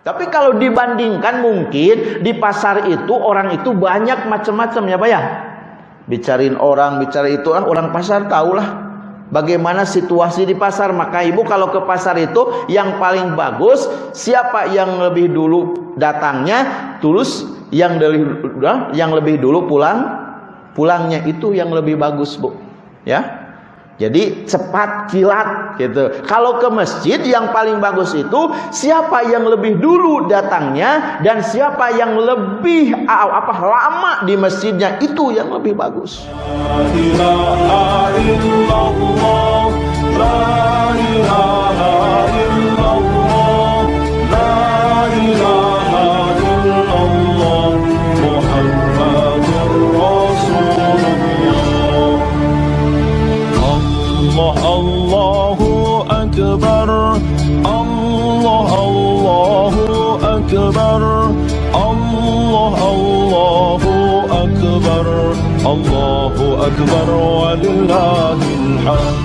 Tapi kalau dibandingkan mungkin di pasar itu orang itu banyak macam-macam ya Pak ya. Bicarain orang, bicara itu ah, orang pasar tahulah bagaimana situasi di pasar. Maka ibu kalau ke pasar itu yang paling bagus siapa yang lebih dulu datangnya, tulus yang lebih yang lebih dulu pulang, pulangnya itu yang lebih bagus bu. Ya, jadi cepat kilat gitu. Kalau ke masjid yang paling bagus itu siapa yang lebih dulu datangnya dan siapa yang lebih apa lama di masjidnya itu yang lebih bagus. الله أكبر ولله الحمد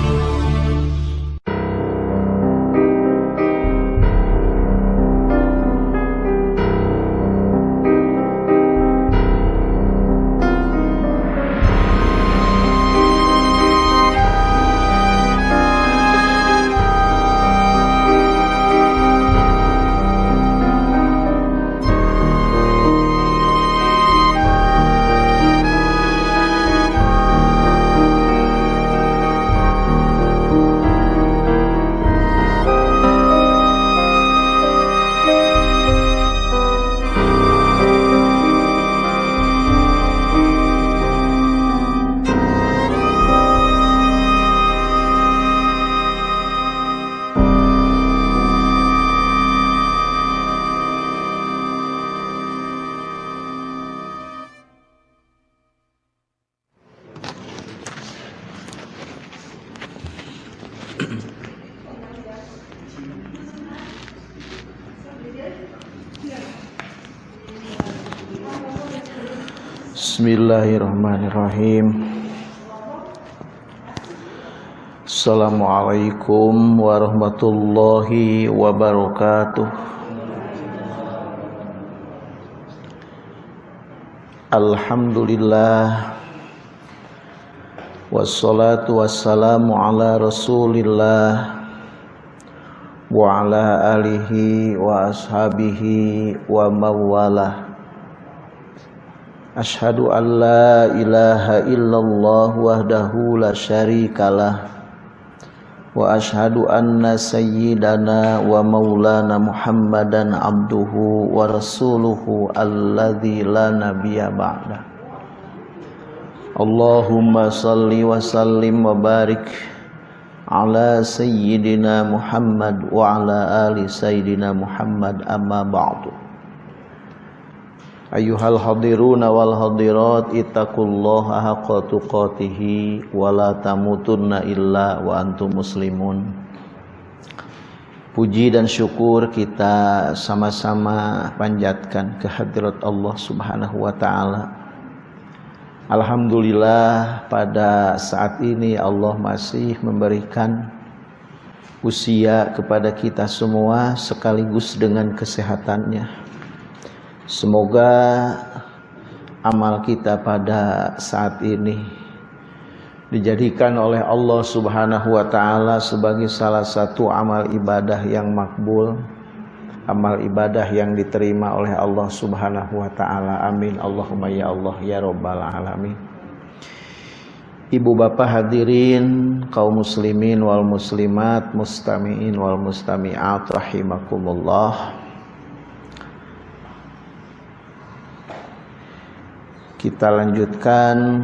Bismillahirrahmanirrahim. Assalamualaikum warahmatullahi wabarakatuh. Alhamdulillah. Wassalatu wassalamu ala rasulillah. Wa ala alihi wa ashabihi wa mawalah Ashhadu an la ilaha illallah wahdahu la syarikalah. Wa ashhadu anna sayyidana wa maulana muhammadan abduhu wa rasuluhu alladhi la nabiya ba'da Allahumma salli wa sallim wa barik ala sayyidina Muhammad wa ala ali sayyidina Muhammad amma ba'du Ayuhal hadiruna wal hadirat ittaqullaha haqqa tuqatih wa la tamutunna illa wa antum muslimun. Puji dan syukur kita sama-sama panjatkan kehadirat Allah Subhanahu wa taala. Alhamdulillah pada saat ini Allah masih memberikan usia kepada kita semua sekaligus dengan kesehatannya Semoga amal kita pada saat ini dijadikan oleh Allah Subhanahu wa taala sebagai salah satu amal ibadah yang makbul, amal ibadah yang diterima oleh Allah Subhanahu wa taala. Amin. Allahumma ya Allah ya rabbal alamin. Ibu bapak hadirin kaum muslimin wal muslimat mustamiin wal mustamiat rahimakumullah. Kita lanjutkan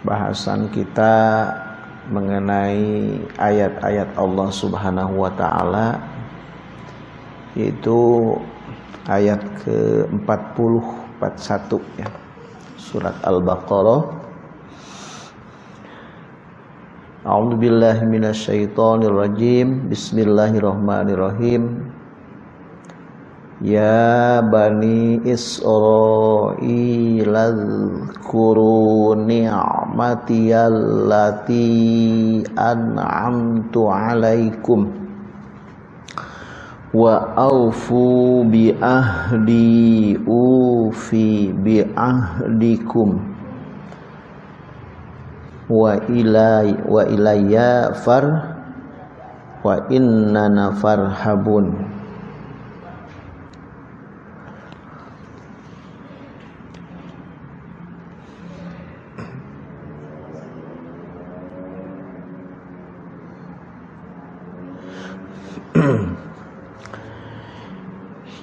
bahasan kita mengenai ayat-ayat Allah Subhanahu wa taala yaitu ayat ke-40 41 ya. Surat Al-Baqarah A'udzu billahi minasyaitonir rajim. Bismillahirrahmanirrahim. Ya bani Israil Azkuru ni'mati allati an'amtu alaikum wa aufu bi ahdi ufi bi ahdikum wa ilai wa ilayya far wa inna farhabun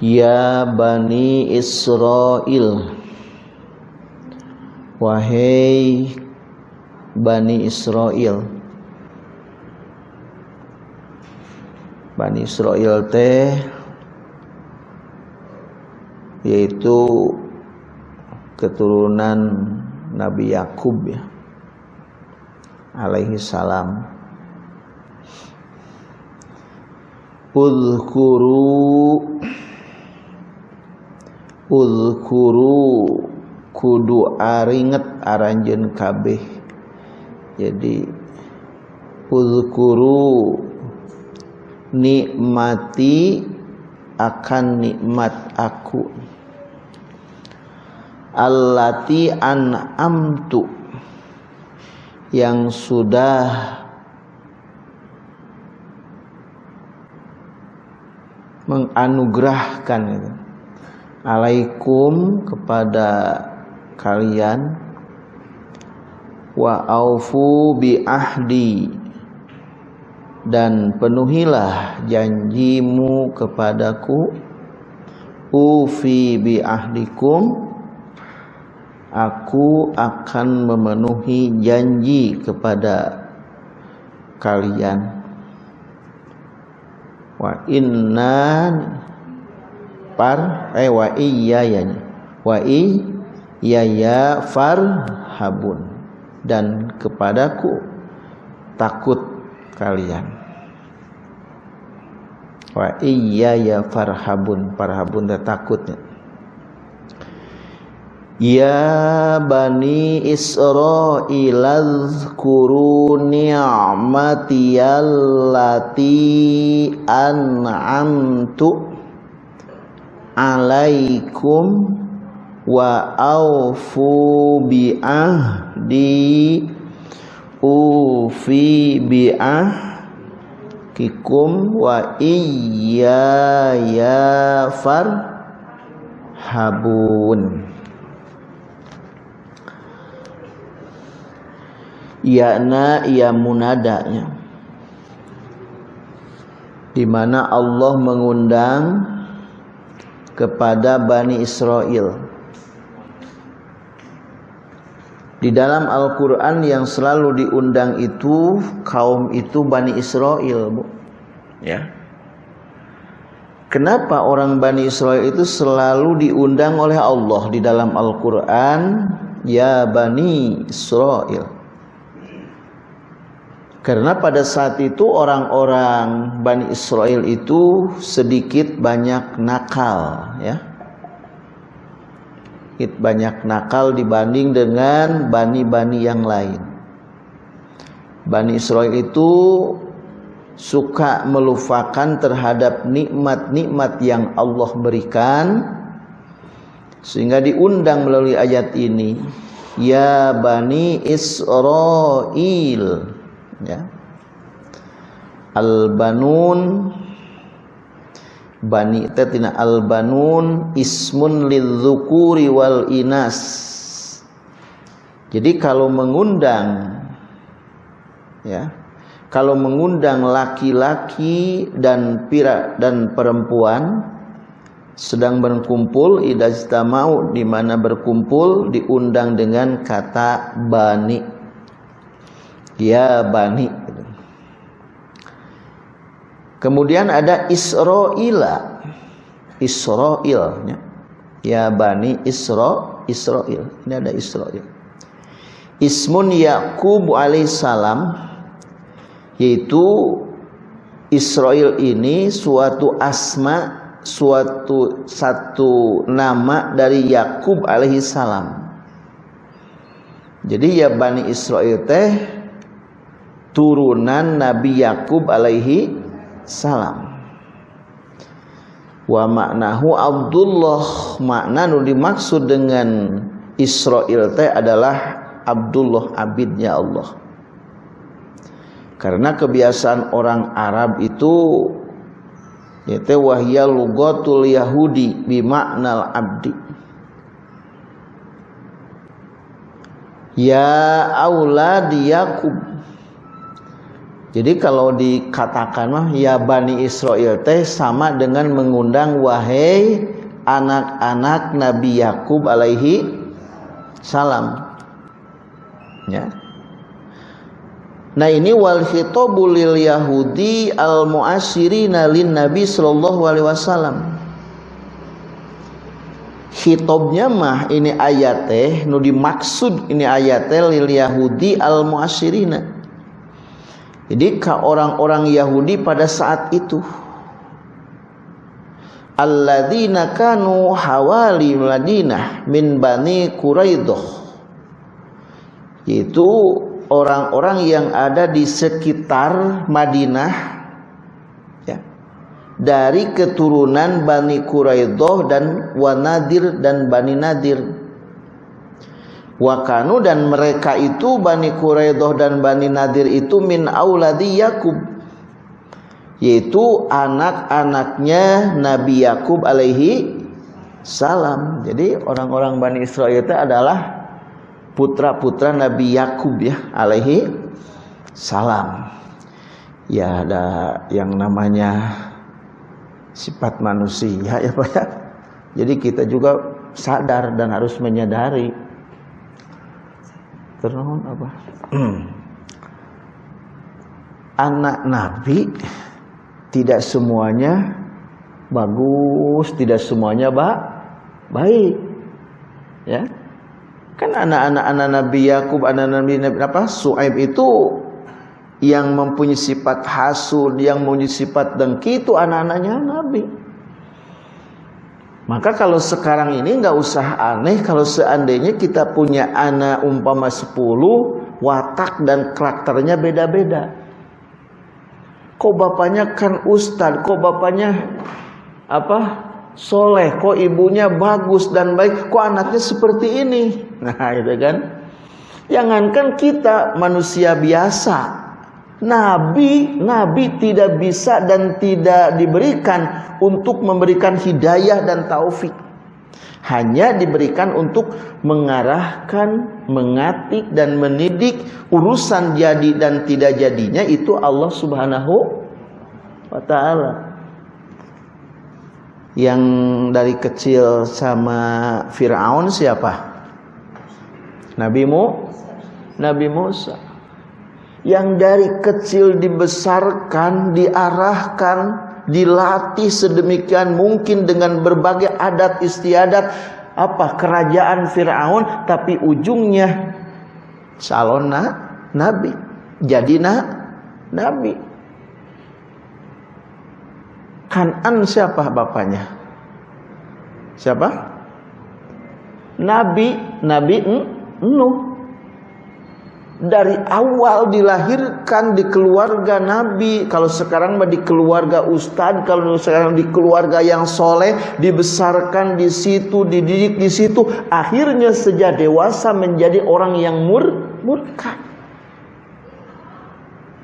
Ya Bani Israel. Wahai Bani Israel. Bani Israel teh yaitu keturunan Nabi Yakub ya alaihi salam. Udhkuru Uzkuru kudu aringet aranjen kabeh. Jadi uzkuru nikmati akan nikmat aku. Allati an'amtu yang sudah menganugerahkan itu alaikum kepada kalian. Wa aufu bi ahdi. Dan penuhilah janjimu kepadaku. Ufi bi ahdikum. Aku akan memenuhi janji kepada kalian. Wa inna par eh wa iya wa iya farhabun dan kepadaku takut kalian. Wa iya ya farhabun farhabun takutnya. Ya Bani Israel azkuru ni'mati allati an'amtu alaikum wa aufu bi ahdi ufi bi ahdikum wa iya ya far habun yakna ia munadanya. Di mana Allah mengundang kepada Bani Israel. Di dalam Al-Quran yang selalu diundang itu kaum itu Bani Israel, bu. Ya. Kenapa orang Bani Israel itu selalu diundang oleh Allah di dalam Al-Quran? Ya Bani Israel. Karena pada saat itu orang-orang Bani Israel itu sedikit banyak nakal ya. Sedikit banyak nakal dibanding dengan bani-bani yang lain. Bani Israel itu suka melupakan terhadap nikmat-nikmat yang Allah berikan sehingga diundang melalui ayat ini ya Bani Israel ya. Al-Banun Bani tatina Al-Banun ismun lidzukuri wal inas jadi kalau mengundang ya kalau mengundang laki-laki dan pira dan perempuan sedang berkumpul idajtamau di mana berkumpul diundang dengan kata bani ya bani. Kemudian ada Israila. Israil ya, ya bani Isra Israil. Ini ada Israil. Ismun Yakub alaihissalam yaitu Israel ini suatu asma suatu satu nama dari Yakub alaihissalam. Jadi ya Bani Israel teh turunan Nabi Yakub alaihi salam. wa maknahu Abdullah makna nu dimaksud dengan Israel teh adalah Abdullah abidnya Allah. Karena kebiasaan orang Arab itu yaitu wahya lugatul yahudi bimaknal abdi. Ya aulad yakub jadi kalau dikatakan mah ya Bani Israel teh sama dengan mengundang wahai anak-anak Nabi Yakub alaihi salam. Ya. Nah ini wal khitabul yahudi al muasyirina lin nabi sallallahu alaihi wasallam. Hitobnya mah ini ayat teh nu dimaksud ini ayat teh lil yahudi al muasyirina. Jadi orang-orang Yahudi pada saat itu alladzina kanu hawali Madinah min bani Quraidah yaitu orang-orang yang ada di sekitar Madinah ya, dari keturunan Bani Quraidah dan Wanadir dan Bani Nadir. Wakanu dan mereka itu Bani Quraidah dan Bani Nadir itu min auladi Yakub yaitu anak-anaknya Nabi Yakub alaihi salam. Jadi orang-orang Bani Israel itu adalah putra-putra Nabi Yakub ya alaihi salam. Ya ada yang namanya sifat manusia ya Pak ya. Jadi kita juga sadar dan harus menyadari terus apa? Anak Nabi tidak semuanya bagus, tidak semuanya ba baik. Ya Kan anak-anak anak Nabi Yakub, anak Nabi Nabi apa? Suaib itu yang mempunyai sifat hasud, yang mempunyai sifat dengki itu anak-anaknya Nabi. Maka kalau sekarang ini nggak usah aneh kalau seandainya kita punya anak umpama 10 watak dan karakternya beda-beda. Kok bapaknya kan ustad, kok bapaknya apa soleh, kok ibunya bagus dan baik, kok anaknya seperti ini. Nah itu kan. Jangankan kita manusia biasa. Nabi, Nabi tidak bisa dan tidak diberikan untuk memberikan hidayah dan taufik. Hanya diberikan untuk mengarahkan, mengatik dan mendidik urusan jadi dan tidak jadinya itu Allah Subhanahu wa taala yang dari kecil sama Fir'aun siapa? Nabi Mu Nabi Musa yang dari kecil dibesarkan, diarahkan, dilatih sedemikian mungkin dengan berbagai adat istiadat apa kerajaan Firaun tapi ujungnya calon nabi jadi na, nabi Kanan siapa bapaknya? Siapa? Nabi, Nabi Nuh. Dari awal dilahirkan di keluarga Nabi. Kalau sekarang di keluarga Ustadz, kalau sekarang di keluarga yang soleh, dibesarkan di situ, dididik di situ. Akhirnya sejak dewasa menjadi orang yang mur murka.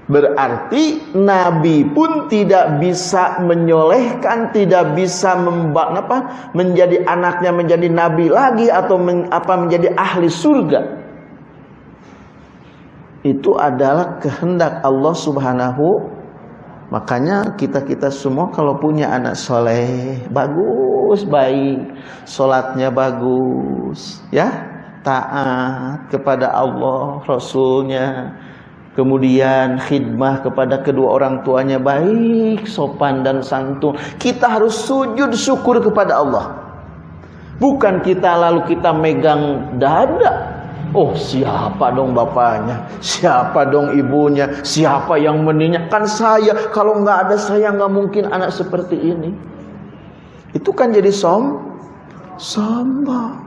Berarti Nabi pun tidak bisa menyolehkan, tidak bisa memba, apa, menjadi anaknya menjadi Nabi lagi atau men, apa menjadi ahli surga. Itu adalah kehendak Allah Subhanahu. Makanya kita kita semua kalau punya anak soleh bagus, baik, solatnya bagus, ya taat kepada Allah, Rasulnya kemudian khidmah kepada kedua orang tuanya baik, sopan dan santun. Kita harus sujud syukur kepada Allah. Bukan kita lalu kita megang dada. Oh siapa dong bapaknya, siapa dong ibunya, siapa yang meninya? Kan saya, kalau nggak ada saya nggak mungkin anak seperti ini. Itu kan jadi som, sombong.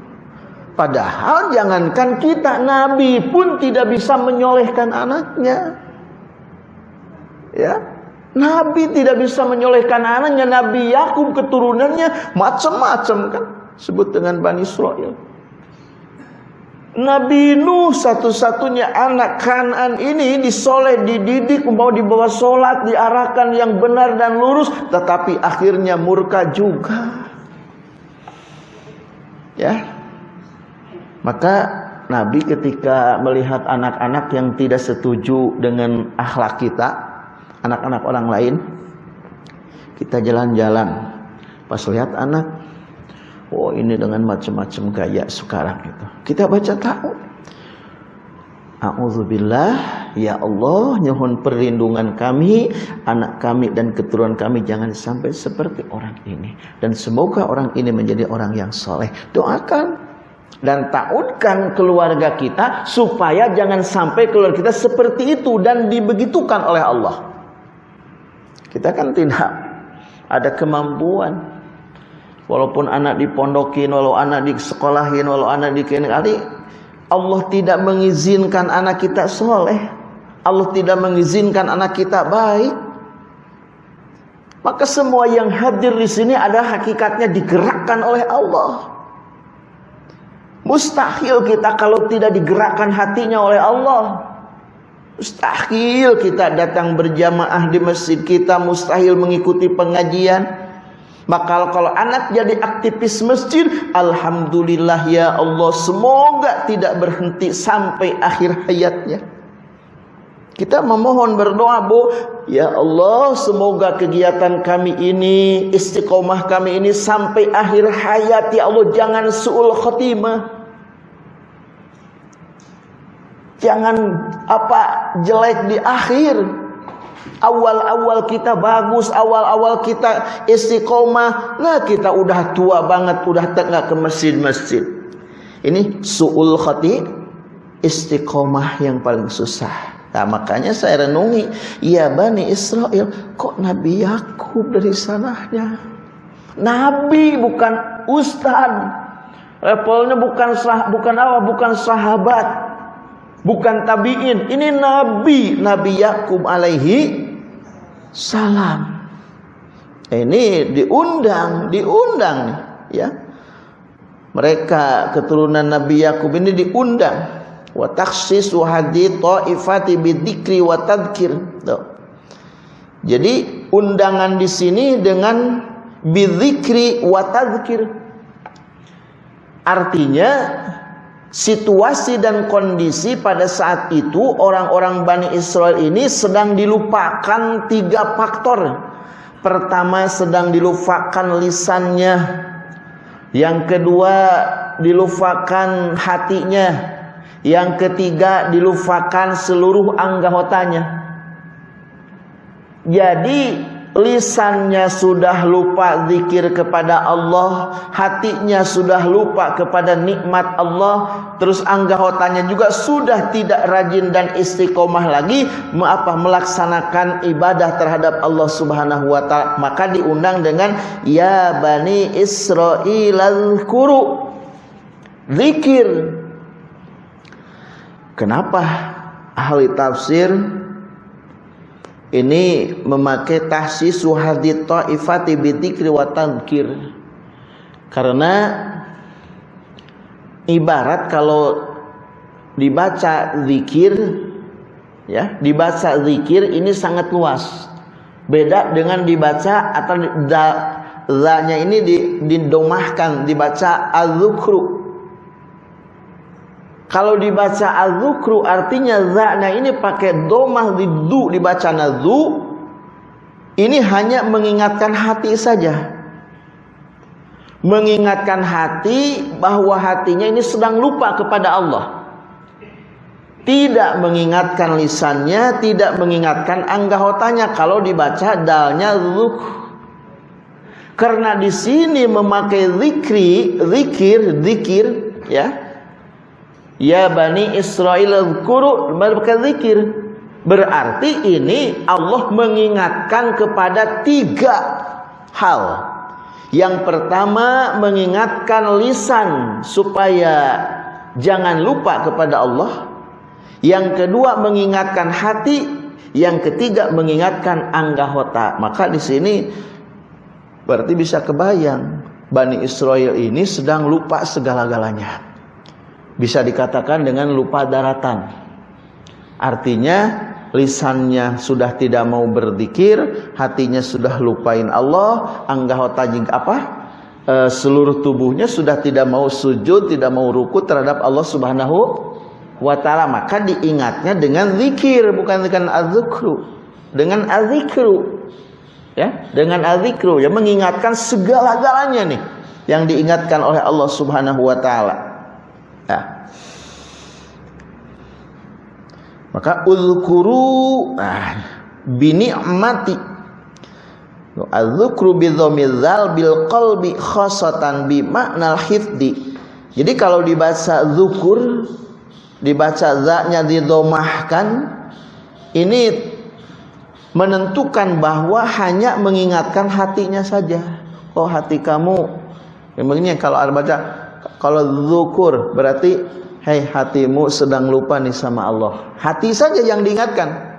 Padahal jangankan kita Nabi pun tidak bisa menyolehkan anaknya. Ya. Nabi tidak bisa menyolehkan anaknya. Nabi Yakub keturunannya macam-macam kan. Sebut dengan Bani Israel. Nabi Nuh satu-satunya anak kanan ini disoleh, dididik, mau dibawa sholat, diarahkan yang benar dan lurus. Tetapi akhirnya murka juga. Ya, maka Nabi ketika melihat anak-anak yang tidak setuju dengan akhlak kita, anak-anak orang lain kita jalan-jalan pas lihat anak oh ini dengan macam-macam gaya sekarang itu. Kita baca tahu. A'udzubillah ya Allah nyuhun perlindungan kami anak kami dan keturunan kami jangan sampai seperti orang ini. Dan semoga orang ini menjadi orang yang soleh. Doakan dan tautkan keluarga kita supaya jangan sampai keluarga kita seperti itu dan dibegitukan oleh Allah. Kita kan tidak ada kemampuan. Walaupun anak dipondokin, walau anak di sekolahin, walau anak di kali Allah tidak mengizinkan anak kita soleh. Allah tidak mengizinkan anak kita baik. Maka semua yang hadir di sini ada hakikatnya digerakkan oleh Allah. Mustahil kita kalau tidak digerakkan hatinya oleh Allah. Mustahil kita datang berjamaah di masjid kita, mustahil mengikuti pengajian. Maka kalau anak jadi aktivis masjid, alhamdulillah ya Allah, semoga tidak berhenti sampai akhir hayatnya. Kita memohon berdoa, Bu, ya Allah, semoga kegiatan kami ini, istiqomah kami ini sampai akhir hayat ya Allah, jangan suul khotimah. Jangan apa jelek di akhir. Awal-awal kita bagus, awal-awal kita istiqomah, lah kita udah tua banget, udah tengah ke masjid-masjid. Ini su'ul khati istiqomah yang paling susah. Nah, makanya saya renungi, ya Bani Israel, kok Nabi Yakub dari sananya? Nabi bukan ustad. Levelnya bukan sah, bukan apa, bukan sahabat bukan tabiin. Ini nabi nabi Yakub alaihi salam. Ini diundang diundang ya. Mereka keturunan Nabi Yakub ini diundang. Wa takhsis hadi taifati bidzikri wa tadhkir. Jadi undangan di sini dengan bidzikri wa tadhkir. Artinya situasi dan kondisi pada saat itu orang-orang Bani Israel ini sedang dilupakan tiga faktor. Pertama sedang dilupakan lisannya. Yang kedua dilupakan hatinya. Yang ketiga dilupakan seluruh anggotanya. Jadi lisannya sudah lupa zikir kepada Allah, hatinya sudah lupa kepada nikmat Allah, terus anggotanya juga sudah tidak rajin dan istiqomah lagi apa melaksanakan ibadah terhadap Allah Subhanahu wa taala. Maka diundang dengan ya bani Israil al-kuru. Zikir. Kenapa ahli tafsir ini memakai tahsis hadith ta'ifati bidzikri wa tadhkir. Karena ibarat kalau dibaca zikir ya dibaca zikir ini sangat luas. Beda dengan dibaca atau da, nya ini didomahkan dibaca az-zukru kalau dibaca al-zukru artinya za'na ini pakai domah di du dibaca nazu. Ini hanya mengingatkan hati saja. Mengingatkan hati bahwa hatinya ini sedang lupa kepada Allah. Tidak mengingatkan lisannya, tidak mengingatkan anggotanya kalau dibaca dalnya zuk. Karena di sini memakai zikri, zikir, zikir, ya Ya Bani Israel kuru zikir. Berarti ini Allah mengingatkan kepada tiga hal. Yang pertama mengingatkan lisan supaya jangan lupa kepada Allah. Yang kedua mengingatkan hati. Yang ketiga mengingatkan anggahota. Maka di sini berarti bisa kebayang Bani Israel ini sedang lupa segala-galanya. Bisa dikatakan dengan lupa daratan. Artinya lisannya sudah tidak mau berzikir, hatinya sudah lupain Allah, anggahota jing apa? E, seluruh tubuhnya sudah tidak mau sujud, tidak mau ruku terhadap Allah Subhanahu wa taala. Maka diingatnya dengan zikir bukan dengan azkru dengan azikru. Ya dengan azikru. Ya mengingatkan segala-galanya nih yang diingatkan oleh Allah Subhanahu wa taala maka uzkuru ah, bi ni'mati Al-dzukru bi dhammil bil qalbi khasatan bi makna hifdi. Jadi kalau dibaca zukur dibaca zaknya didomahkan ini menentukan bahwa hanya mengingatkan hatinya saja. Oh hati kamu. Memangnya kalau ada baca kalau zukur berarti hei hatimu sedang lupa nih sama Allah. Hati saja yang diingatkan.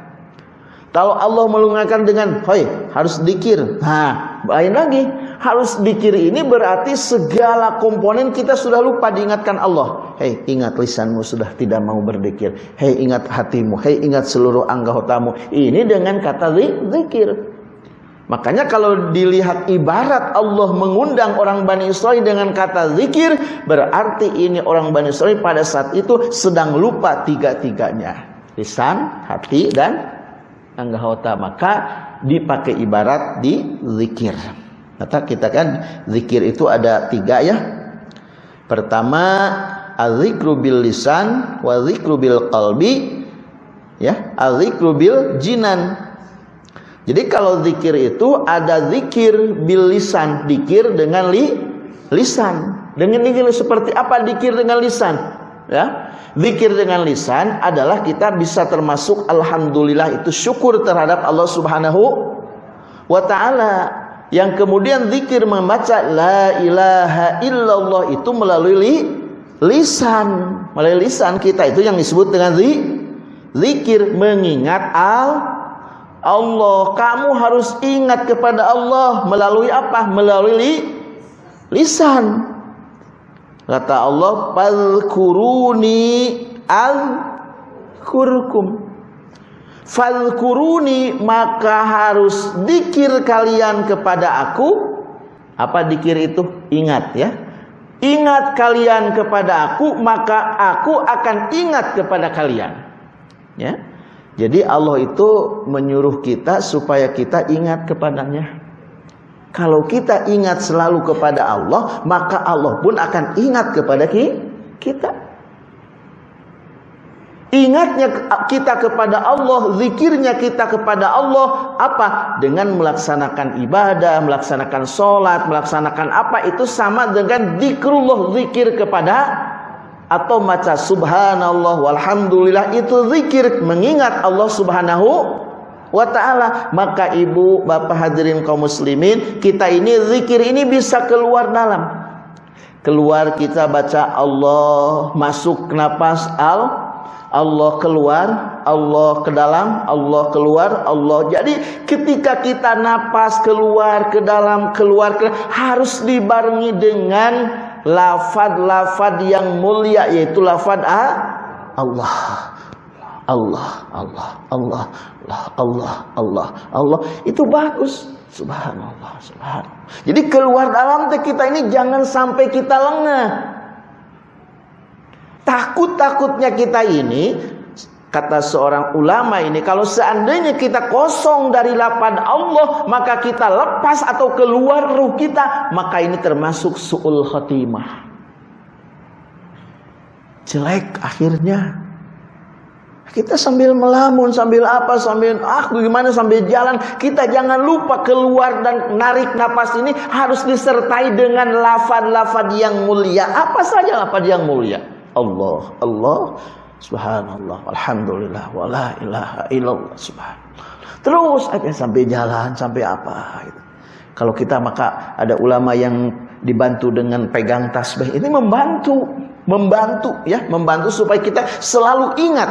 Kalau Allah melungakan dengan hei harus dikir. Nah lain lagi. Harus dikir ini berarti segala komponen kita sudah lupa diingatkan Allah. Hei ingat lisanmu sudah tidak mau berdikir. Hei ingat hatimu. Hei ingat seluruh anggotamu ini dengan kata zikir Makanya kalau dilihat ibarat Allah mengundang orang Bani Israel dengan kata zikir Berarti ini orang Bani Israel pada saat itu sedang lupa tiga-tiganya Lisan, hati, dan anggota Maka dipakai ibarat di zikir Kata kita kan zikir itu ada tiga ya. Pertama azikru bil lisan wa zikru bil qalbi ya azikru bil jinan. Jadi kalau zikir itu ada zikir bil lisan, zikir dengan li, lisan. Dengan zikir seperti apa zikir dengan lisan? Ya. Zikir dengan lisan adalah kita bisa termasuk alhamdulillah itu syukur terhadap Allah Subhanahu wa taala yang kemudian zikir membaca la ilaha illallah itu melalui li, lisan melalui lisan kita itu yang disebut dengan zi, zikir mengingat al Allah kamu harus ingat kepada Allah melalui apa melalui li, lisan kata Allah fadhkuruni al kurkum Fadkuruni maka harus dikir kalian kepada aku. Apa dikir itu? Ingat ya. Ingat kalian kepada aku, maka aku akan ingat kepada kalian. Ya. Jadi Allah itu menyuruh kita supaya kita ingat kepadanya. Kalau kita ingat selalu kepada Allah, maka Allah pun akan ingat kepada kita. Ingatnya kita kepada Allah, zikirnya kita kepada Allah apa? Dengan melaksanakan ibadah, melaksanakan sholat, melaksanakan apa itu sama dengan zikrullah zikir kepada atau maca subhanallah walhamdulillah itu zikir mengingat Allah subhanahu wa ta'ala maka ibu bapak hadirin kaum muslimin kita ini zikir ini bisa keluar dalam keluar kita baca Allah masuk napas al Allah keluar, Allah ke dalam, Allah keluar, Allah. Jadi ketika kita napas keluar ke dalam, keluar ke harus dibarengi dengan lafad-lafad yang mulia yaitu lafad Allah. Allah, Allah, Allah, Allah, Allah, Allah, Allah. Itu bagus. Subhanallah, subhanallah. Jadi keluar dalam kita ini jangan sampai kita lengah. Takut-takutnya kita ini kata seorang ulama ini kalau seandainya kita kosong dari lapad Allah maka kita lepas atau keluar ruh kita maka ini termasuk suul khatimah. Jelek akhirnya. Kita sambil melamun, sambil apa, sambil ah gimana sambil jalan, kita jangan lupa keluar dan narik napas ini harus disertai dengan lafad-lafad yang mulia. Apa saja lafad yang mulia? Allah Allah subhanallah alhamdulillah wala ilaha illallah subhanallah terus aja sampai jalan sampai apa gitu. kalau kita maka ada ulama yang dibantu dengan pegang tasbih ini membantu membantu ya membantu supaya kita selalu ingat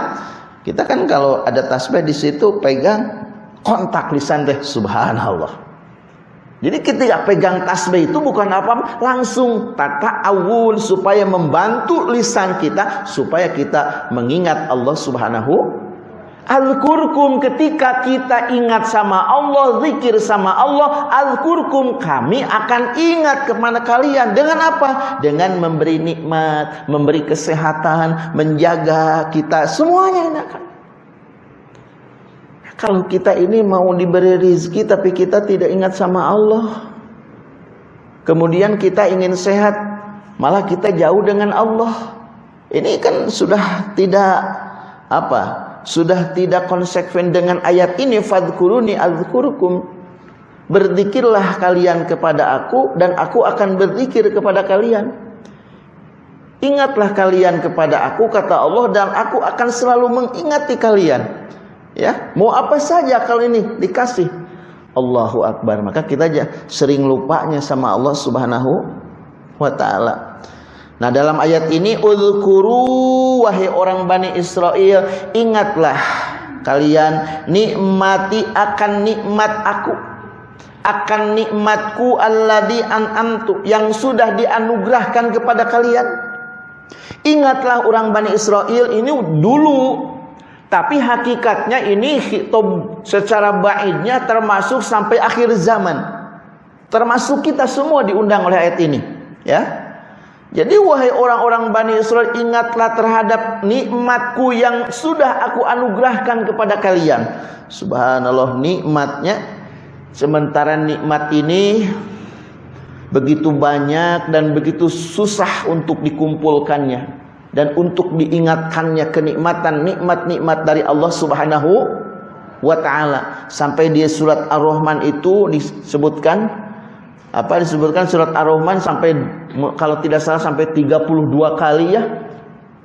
Kita kan kalau ada tasbih di situ pegang kontak lisan teh subhanallah. Jadi ketika pegang tasbih itu bukan apa langsung tata awun supaya membantu lisan kita supaya kita mengingat Allah Subhanahu Al-kurkum ketika kita ingat sama Allah, zikir sama Allah, al-kurkum kami akan ingat kepada kalian dengan apa? Dengan memberi nikmat, memberi kesehatan, menjaga kita semuanya akan. Kalau kita ini mau diberi rizki tapi kita tidak ingat sama Allah. Kemudian kita ingin sehat, malah kita jauh dengan Allah. Ini kan sudah tidak apa? sudah tidak konsekuen dengan ayat ini fadkuruni azkurukum berzikirlah kalian kepada aku dan aku akan berzikir kepada kalian ingatlah kalian kepada aku kata Allah dan aku akan selalu mengingati kalian ya mau apa saja kalau ini dikasih. Allahu akbar. Maka kita aja sering lupanya sama Allah Subhanahu wa taala. Nah dalam ayat ini Udhkuru wahai orang Bani Israel Ingatlah kalian nikmati akan nikmat aku. Akan nikmatku alladhi an'amtu yang sudah dianugerahkan kepada kalian. Ingatlah orang Bani Israel ini dulu tapi hakikatnya ini khitab secara baiknya termasuk sampai akhir zaman termasuk kita semua diundang oleh ayat ini ya jadi wahai orang-orang Bani Israel ingatlah terhadap nikmatku yang sudah aku anugerahkan kepada kalian. Subhanallah nikmatnya. Sementara nikmat ini begitu banyak dan begitu susah untuk dikumpulkannya dan untuk diingatkannya kenikmatan nikmat-nikmat dari Allah Subhanahu wa taala. Sampai di surat Ar-Rahman itu disebutkan apa disebutkan surat Ar-Rahman sampai kalau tidak salah sampai 32 kali ya.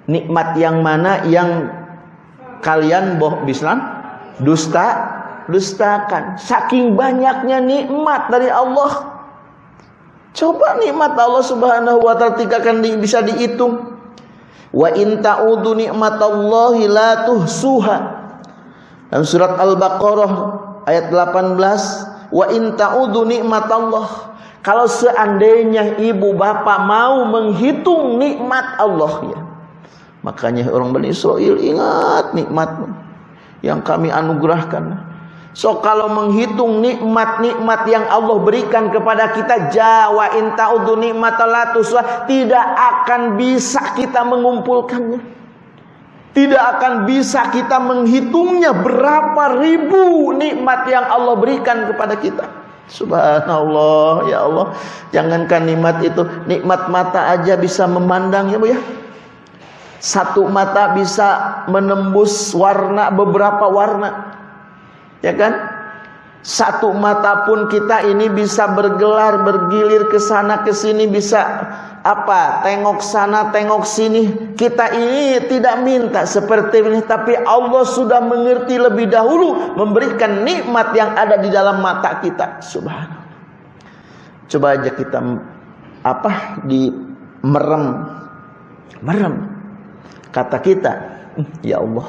Nikmat yang mana yang kalian boh bislan dusta dustakan. Saking banyaknya nikmat dari Allah. Coba nikmat Allah Subhanahu wa taala di, bisa dihitung wa in ta'udu nikmatallahi la tuhsuha dalam surat Al-Baqarah ayat 18 wa in ta'udu nikmatallah kalau seandainya ibu bapak mau menghitung nikmat Allah ya. Makanya orang Bani Israel ingat nikmat yang kami anugerahkan. So kalau menghitung nikmat-nikmat yang Allah berikan kepada kita Jawa intaudu nikmat tidak akan bisa kita mengumpulkannya. Tidak akan bisa kita menghitungnya berapa ribu nikmat yang Allah berikan kepada kita. Subhanallah ya Allah Jangankan nikmat itu Nikmat mata aja bisa memandang ya Bu ya Satu mata bisa menembus warna Beberapa warna Ya kan? Satu mata pun kita ini bisa bergelar Bergilir ke sana ke sini Bisa apa? Tengok sana tengok sini. Kita ini tidak minta seperti ini tapi Allah sudah mengerti lebih dahulu memberikan nikmat yang ada di dalam mata kita. Subhanallah. Coba aja kita apa? Di merem. Merem. Kata kita ya Allah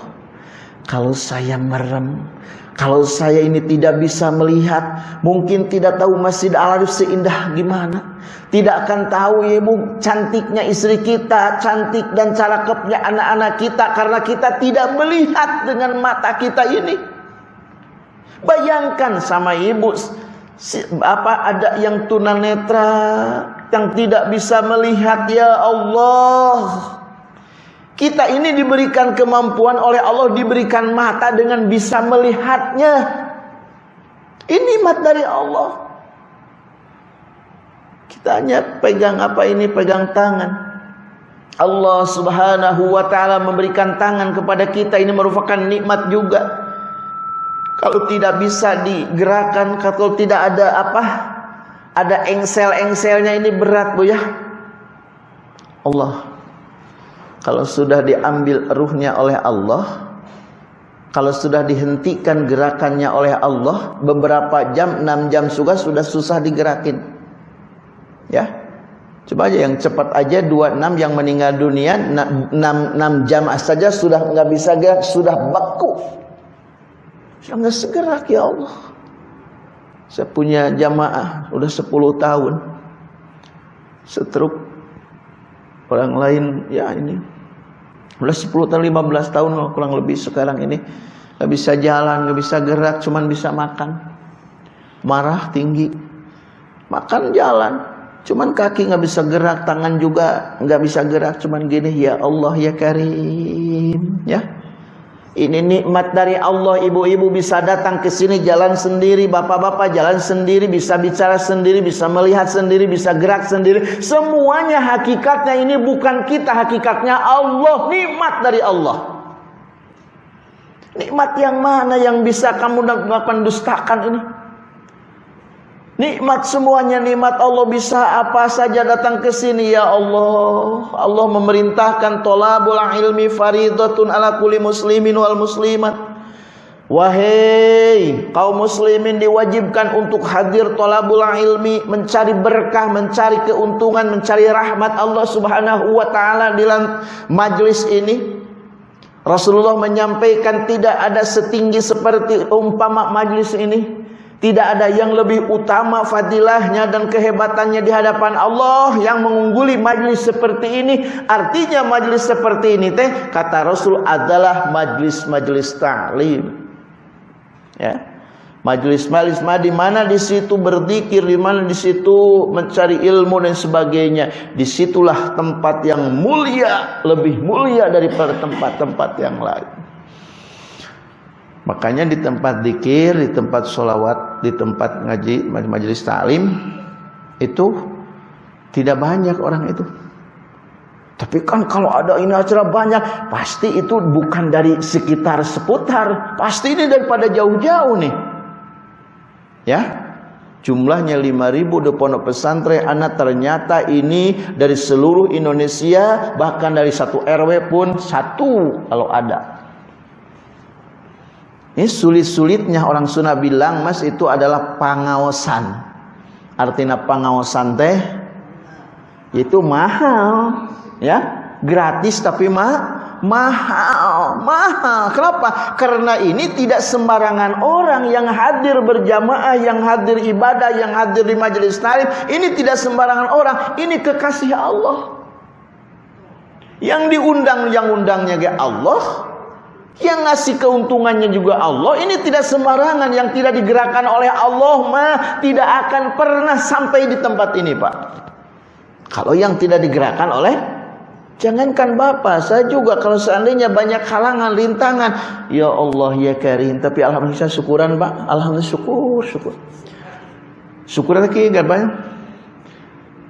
kalau saya merem kalau saya ini tidak bisa melihat, mungkin tidak tahu Masjid Al-Arif seindah gimana. Tidak akan tahu ibu cantiknya istri kita, cantik dan cara kepnya anak-anak kita karena kita tidak melihat dengan mata kita ini. Bayangkan sama ibu apa ada yang tunanetra yang tidak bisa melihat ya Allah. Kita ini diberikan kemampuan oleh Allah, diberikan mata dengan bisa melihatnya. Ini mat dari Allah. Kita hanya pegang apa ini, pegang tangan. Allah subhanahu wa ta'ala memberikan tangan kepada kita. Ini merupakan nikmat juga. Kalau tidak bisa digerakkan, kalau tidak ada apa, ada engsel-engselnya ini berat bu ya. Allah kalau sudah diambil ruhnya oleh Allah kalau sudah dihentikan gerakannya oleh Allah beberapa jam 6 jam juga sudah susah digerakin ya Coba aja yang cepat aja 26 yang meninggal dunia 6, 6, 6 jam saja sudah nggak bisa gerak, sudah beku. Sudah nggak segerak ya Allah. Saya punya jamaah udah 10 tahun. Setruk orang lain ya ini 10 tahun 15 tahun kurang lebih sekarang ini nggak bisa jalan, nggak bisa gerak, cuman bisa makan. Marah tinggi. Makan jalan, Cuman kaki nggak bisa gerak, tangan juga nggak bisa gerak, cuman gini ya Allah ya Karim, ya. Ini nikmat dari Allah, ibu-ibu bisa datang ke sini jalan sendiri, bapak-bapak jalan sendiri, bisa bicara sendiri, bisa melihat sendiri, bisa gerak sendiri. Semuanya hakikatnya ini bukan kita, hakikatnya Allah, nikmat dari Allah. Nikmat yang mana yang bisa kamu lakukan dustakan ini? Nikmat semuanya nikmat Allah bisa apa saja datang ke sini ya Allah. Allah memerintahkan tolabul ilmi faridatun ala kulli muslimin wal muslimat. Wahai kaum muslimin diwajibkan untuk hadir tolabul ilmi mencari berkah, mencari keuntungan, mencari rahmat Allah Subhanahu wa taala di majlis ini. Rasulullah menyampaikan tidak ada setinggi seperti umpama majlis ini. Tidak ada yang lebih utama fadilahnya dan kehebatannya di hadapan Allah yang mengungguli majlis seperti ini. Artinya majlis seperti ini teh kata Rasul adalah majlis-majlis ta'lim. Ya. Majlis-majlis di mana di situ berzikir, di mana di situ mencari ilmu dan sebagainya. Di situlah tempat yang mulia, lebih mulia daripada tempat-tempat yang lain. Makanya di tempat dikir, di tempat sholawat, di tempat ngaji, majelis ta'lim itu tidak banyak orang itu. Tapi kan kalau ada ini acara banyak, pasti itu bukan dari sekitar seputar, pasti ini daripada jauh-jauh nih. Ya, jumlahnya 5000 di pondok pesantren anak ternyata ini dari seluruh Indonesia bahkan dari satu RW pun satu kalau ada ini sulit-sulitnya orang Sunda bilang mas itu adalah pengawasan. Artinya pengawasan teh itu mahal, ya gratis tapi mah mahal, mahal. Kenapa? Karena ini tidak sembarangan orang yang hadir berjamaah, yang hadir ibadah, yang hadir di majelis talim. Ini tidak sembarangan orang. Ini kekasih Allah. Yang diundang, yang undangnya ke Allah, yang ngasih keuntungannya juga Allah. Ini tidak sembarangan yang tidak digerakkan oleh Allah mah tidak akan pernah sampai di tempat ini, Pak. Kalau yang tidak digerakkan oleh Jangankan Bapak, saya juga kalau seandainya banyak halangan, rintangan, ya Allah ya Karim, tapi alhamdulillah syukuran, Pak. Alhamdulillah syukur, syukur. Syukur lagi enggak banyak.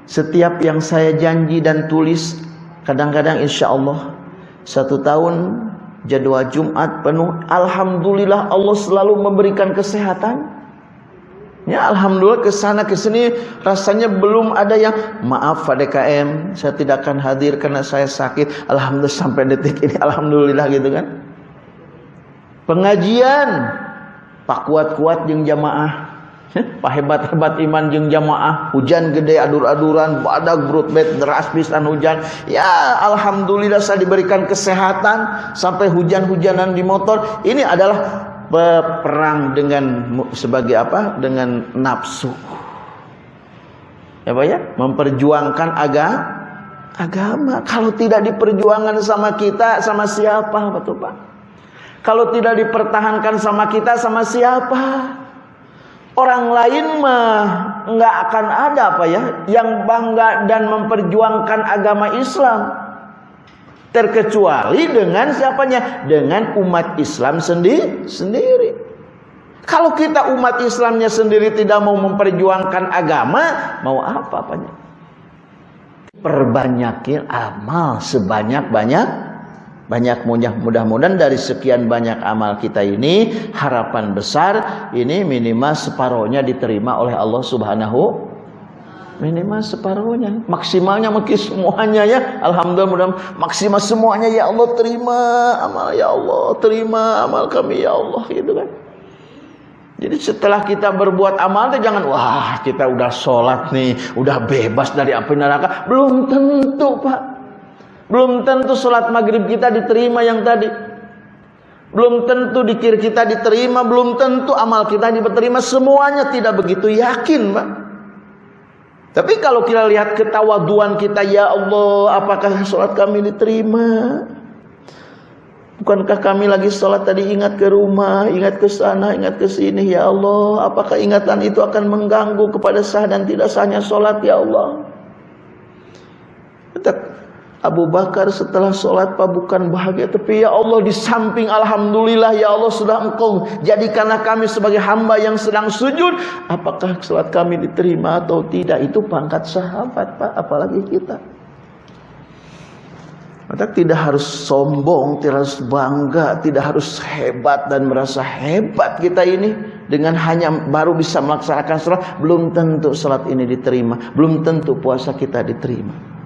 Setiap yang saya janji dan tulis, kadang-kadang insya Allah satu tahun jadwal Jumat penuh. Alhamdulillah Allah selalu memberikan kesehatan. Ya Alhamdulillah ke sana ke sini rasanya belum ada yang maaf DKM saya tidak akan hadir karena saya sakit. Alhamdulillah sampai detik ini Alhamdulillah gitu kan. Pengajian Pak kuat-kuat yang jamaah Pak hebat-hebat iman jeng jamaah. Hujan gede adur-aduran badak bet deras pisan hujan. Ya alhamdulillah saya diberikan kesehatan sampai hujan-hujanan di motor. Ini adalah perang dengan sebagai apa? Dengan nafsu. Ya Pak ya? Memperjuangkan agama agama. Kalau tidak diperjuangkan sama kita sama siapa betul Pak kalau tidak dipertahankan sama kita sama siapa Orang lain mah nggak akan ada apa ya yang bangga dan memperjuangkan agama Islam terkecuali dengan siapanya dengan umat Islam sendiri sendiri. Kalau kita umat Islamnya sendiri tidak mau memperjuangkan agama, mau apa apanya? Perbanyakin amal sebanyak-banyak banyak mudah-mudahan dari sekian banyak amal kita ini harapan besar ini minimal separohnya diterima oleh Allah Subhanahu minimal separuhnya maksimalnya mungkin semuanya ya Alhamdulillah mudah maksimal semuanya ya Allah terima amal ya Allah terima amal kami ya Allah gitu kan Jadi setelah kita berbuat amal itu jangan wah kita udah sholat nih, udah bebas dari api neraka. Belum tentu pak. Belum tentu sholat maghrib kita diterima yang tadi. Belum tentu dikir kita diterima, belum tentu amal kita diterima. Semuanya tidak begitu yakin pak. Tapi kalau kita lihat ketawaduan kita, ya Allah, apakah sholat kami diterima? Bukankah kami lagi sholat tadi ingat ke rumah, ingat ke sana, ingat ke sini, ya Allah. Apakah ingatan itu akan mengganggu kepada sah dan tidak sahnya sholat, ya Allah. Abu Bakar setelah sholat pak bukan bahagia. Tapi ya Allah di samping Alhamdulillah ya Allah sudah engkau jadikanlah kami sebagai hamba yang sedang sujud. Apakah sholat kami diterima atau tidak. Itu pangkat sahabat pak. Apalagi kita. Maka tidak harus sombong, tidak harus bangga, tidak harus hebat dan merasa hebat kita ini dengan hanya baru bisa melaksanakan sholat. Belum tentu sholat ini diterima, belum tentu puasa kita diterima.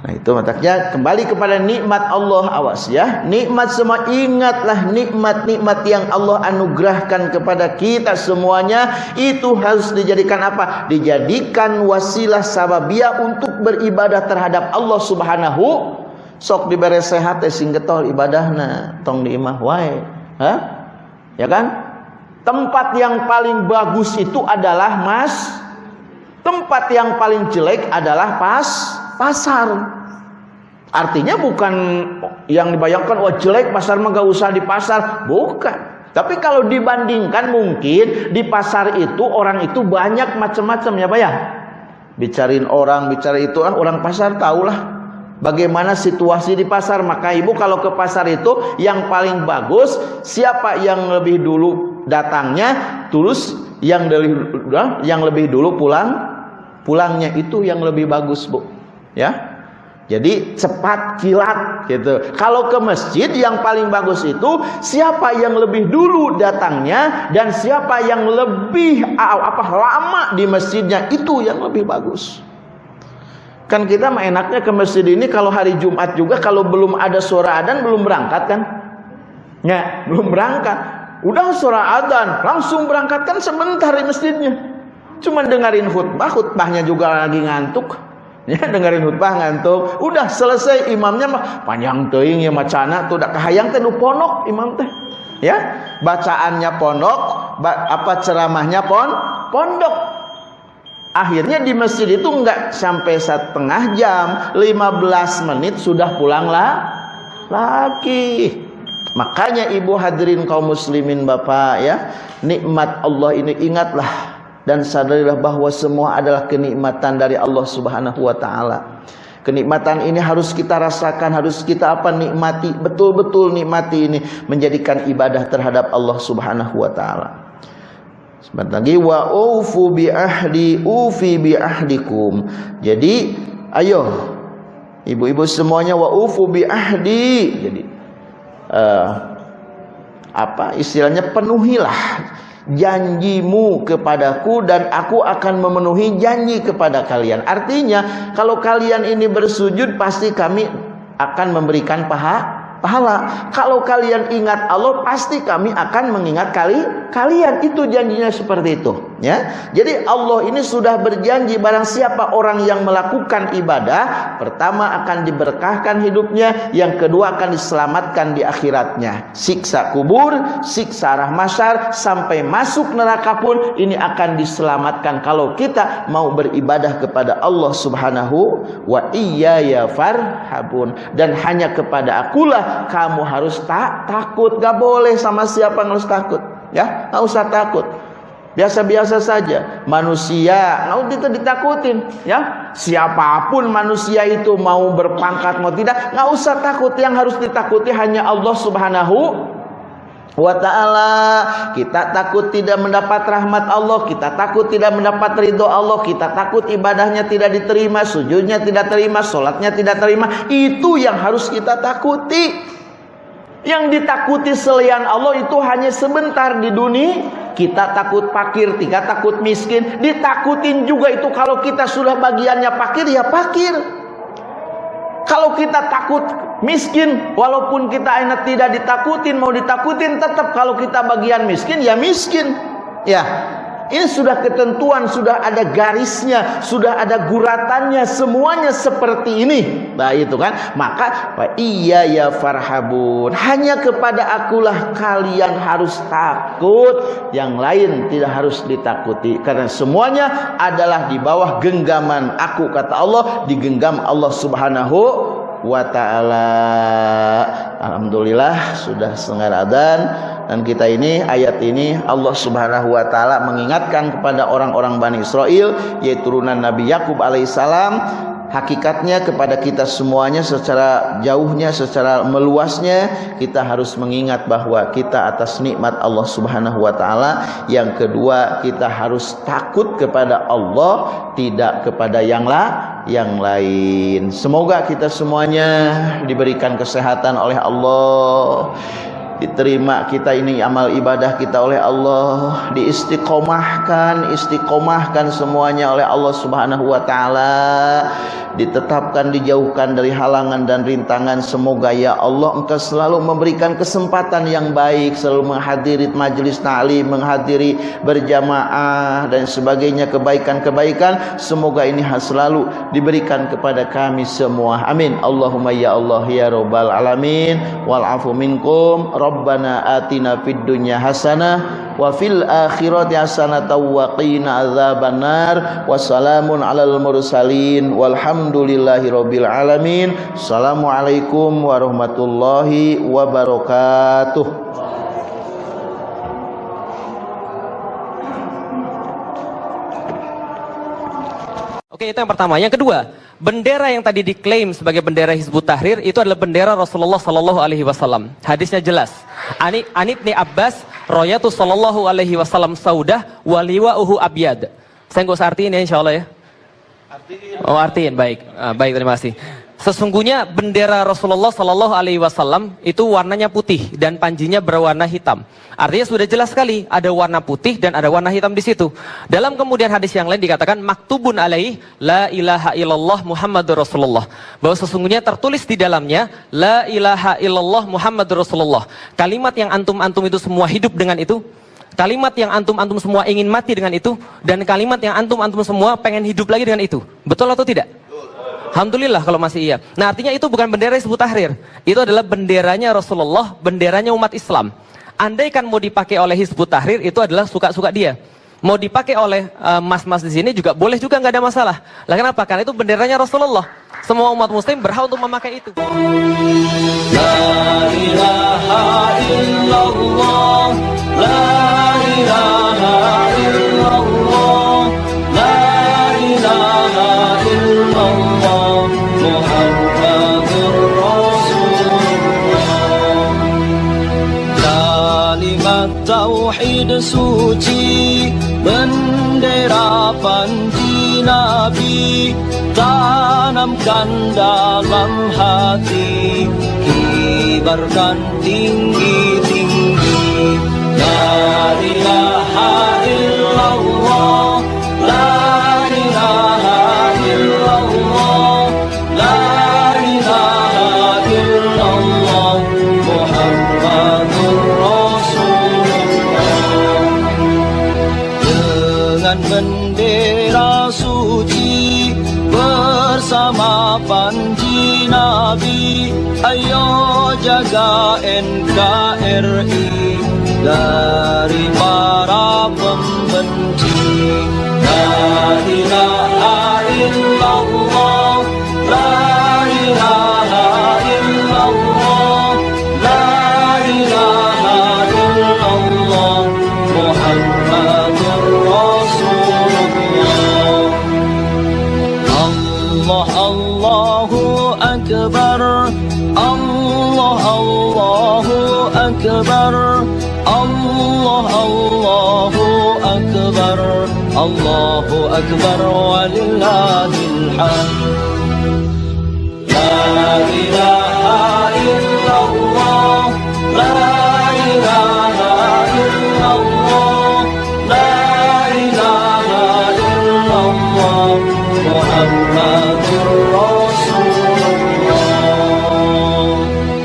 Nah itu mataknya kembali kepada nikmat Allah awas ya. Nikmat semua ingatlah nikmat-nikmat yang Allah anugerahkan kepada kita semuanya. Itu harus dijadikan apa? Dijadikan wasilah sababia untuk beribadah terhadap Allah Subhanahu. Sok diberi sehat teh sing getol ibadahna tong di imah wae. Ya kan? Tempat yang paling bagus itu adalah mas. Tempat yang paling jelek adalah pas pasar. Artinya bukan yang dibayangkan wah jelek pasar mah gak usah di pasar. Bukan. Tapi kalau dibandingkan mungkin di pasar itu orang itu banyak macam-macam ya Pak ya. Bicarain orang, bicara itu ah orang pasar tahulah Bagaimana situasi di pasar. Maka ibu kalau ke pasar itu Yang paling bagus Siapa yang lebih dulu datangnya Tulus yang lebih, yang lebih dulu pulang Pulangnya itu yang lebih bagus bu Ya jadi cepat kilat gitu. Kalau ke masjid yang paling bagus itu siapa yang lebih dulu datangnya dan siapa yang lebih apa lama di masjidnya itu yang lebih bagus. Kan kita mah enaknya ke masjid ini kalau hari Jumat juga kalau belum ada suara adzan belum berangkat kan? Ya, belum berangkat. Udah suara adzan, langsung berangkat kan sebentar di masjidnya. Cuma dengerin khutbah, khutbahnya juga lagi ngantuk. Ya, dengerin khutbah ngantuk. Udah selesai imamnya mah panjang teuing ya macana tuh udah kahayang teh ponok imam teh. Ya, bacaannya ponok, apa ceramahnya pon pondok Akhirnya di masjid itu enggak sampai setengah jam, 15 menit sudah pulanglah lagi. Makanya ibu hadirin kaum muslimin bapak ya, nikmat Allah ini ingatlah dan sadarilah bahwa semua adalah kenikmatan dari Allah Subhanahu wa taala. Kenikmatan ini harus kita rasakan, harus kita apa nikmati, betul-betul nikmati ini menjadikan ibadah terhadap Allah Subhanahu wa taala. Sebentar lagi wa ufu bi ahdi ufi bi ahdikum. Jadi ayo ibu-ibu semuanya wa ufu bi ahdi. Jadi uh, apa istilahnya penuhilah janjimu kepadaku dan aku akan memenuhi janji kepada kalian. Artinya kalau kalian ini bersujud pasti kami akan memberikan paha pahala. Kalau kalian ingat Allah, pasti kami akan mengingat kali kalian. Itu janjinya seperti itu, ya. Jadi Allah ini sudah berjanji barang siapa orang yang melakukan ibadah, pertama akan diberkahkan hidupnya, yang kedua akan diselamatkan di akhiratnya. Siksa kubur, siksa rahmasyar sampai masuk neraka pun ini akan diselamatkan kalau kita mau beribadah kepada Allah Subhanahu wa iyaya farhabun dan hanya kepada akulah kamu harus tak takut gak boleh sama siapa harus takut ya nggak usah takut biasa-biasa saja. Manusia. Nggak itu ditakutin ya. Siapa pun manusia itu mau berpangkat mau tidak nggak usah takut. Yang harus ditakuti hanya Allah Subhanahu wa taala. Kita takut tidak mendapat rahmat Allah kita takut tidak mendapat ridho Allah kita takut ibadahnya tidak diterima sujudnya tidak terima sholatnya tidak terima. Itu yang harus kita takuti yang ditakuti selain Allah itu hanya sebentar di dunia. Kita takut pakir, tiga takut miskin. Ditakutin juga itu kalau kita sudah bagiannya pakir ya pakir kalau kita takut miskin walaupun kita enak tidak ditakutin mau ditakutin tetap. Kalau kita bagian miskin ya miskin. Ya, ini sudah ketentuan, sudah ada garisnya, sudah ada guratannya, semuanya seperti ini. Nah itu kan, maka iya ya farhabun. Hanya kepada akulah kalian harus takut, yang lain tidak harus ditakuti. Karena semuanya adalah di bawah genggaman aku kata Allah, digenggam Allah Subhanahu wa taala. Alhamdulillah sudah setengah adzan dan kita ini ayat ini Allah Subhanahu wa taala mengingatkan kepada orang-orang Bani Israel yaitu turunan Nabi Yakub alaihissalam hakikatnya kepada kita semuanya secara jauhnya secara meluasnya kita harus mengingat bahwa kita atas nikmat Allah Subhanahu wa taala. Yang kedua kita harus takut kepada Allah tidak kepada yang la yang lain. Semoga kita semuanya diberikan kesehatan oleh Allah diterima kita ini amal ibadah kita oleh Allah. Diistiqomahkan istiqomahkan semuanya oleh Allah Subhanahu wa taala. Ditetapkan dijauhkan dari halangan dan rintangan. Semoga ya Allah engkau selalu memberikan kesempatan yang baik. Selalu menghadiri majelis ta'lim menghadiri berjamaah dan sebagainya. Kebaikan-kebaikan semoga ini selalu diberikan kepada kami semua. Amin. Allahumma ya Allah ya rabbal alamin. Wal afu minkum Rabbana atina fid dunya hasanah wa fil akhirati hasanah wa qina adzabannar alal mursalin. Walhamdulillahi rabbil alamin. Assalamualaikum warahmatullahi wabarakatuh Oke, itu yang pertama. Yang kedua, bendera yang tadi diklaim sebagai bendera Hizbut Tahrir itu adalah bendera Rasulullah Sallallahu Alaihi Wasallam. Hadisnya jelas. Ani Anibni Abbas, Royatu Sallallahu Alaihi Wasallam Saudah, Waliwa Uhu Abiyad. Saya nggak usah artiin ya, insya Allah ya. Artiin. Oh artiin, baik, ah, baik terima kasih. Sesungguhnya bendera Rasulullah Sallallahu Alaihi Wasallam itu warnanya putih dan panjinya berwarna hitam. Artinya sudah jelas sekali ada warna putih dan ada warna hitam di situ. Dalam kemudian hadis yang lain dikatakan maktubun alaih la ilaha illallah Muhammadur Rasulullah. Bahwa sesungguhnya tertulis di dalamnya la ilaha illallah Muhammadur Rasulullah. Kalimat yang antum-antum itu semua hidup dengan itu. Kalimat yang antum-antum semua ingin mati dengan itu dan kalimat yang antum-antum semua pengen hidup lagi dengan itu. Betul atau tidak? Alhamdulillah kalau masih iya. Nah artinya itu bukan bendera Hizbut Tahrir. Itu adalah benderanya Rasulullah, benderanya umat Islam. Andai kan mau dipakai oleh Hizbut Tahrir itu adalah suka-suka dia. Mau dipakai oleh eh, mas-mas uh, di sini juga boleh juga nggak ada masalah. Lah kenapa? Karena itu benderanya Rasulullah. Semua umat muslim berhak untuk memakai itu. La ilaha illallah, la ilaha suci Bendera panji Nabi Tanamkan dalam hati Kibarkan tinggi-tinggi. La ilaha illallah Dengan bendera suci Bersama panji Nabi. Ayo jaga NKRI Dari para pembenci. Ilaha Allahu Akbar walillahil hamd La ilaha illallah La ilaha illallah La ilaha illallah Muhammadur Rasulullah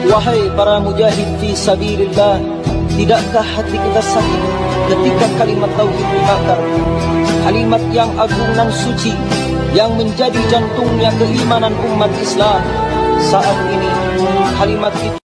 Wahai para mujahid fi sabilillah Tidakkah hati kita sakit ketika kalimat tauhid dibakar? Kalimat yang agung dan suci yang menjadi jantungnya keimanan umat Islam. Saat ini kalimat itu